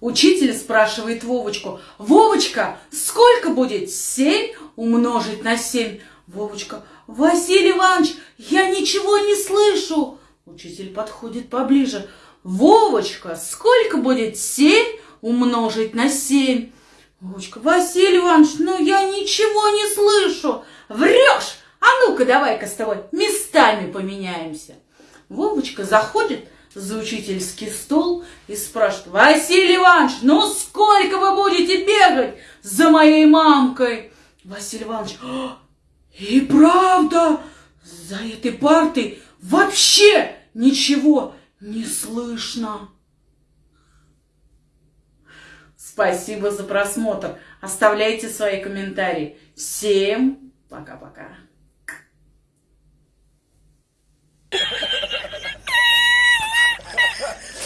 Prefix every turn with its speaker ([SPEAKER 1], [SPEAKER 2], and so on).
[SPEAKER 1] Учитель спрашивает Вовочку, «Вовочка, сколько будет семь умножить на семь?» Вовочка, «Василий Иванович, я ничего не слышу!» Учитель подходит поближе, «Вовочка, сколько будет семь умножить на семь?» Вовочка, «Василий Иванович, ну я ничего не слышу!» «Врешь! А ну-ка давай-ка с тобой местами поменяемся!» Вовочка заходит за учительский стол и спрашивает, Василий Иванович, ну сколько вы будете бегать за моей мамкой? Василий Иванович, «А, и правда, за этой партой вообще ничего не слышно. Спасибо за просмотр. Оставляйте свои комментарии. Всем пока-пока.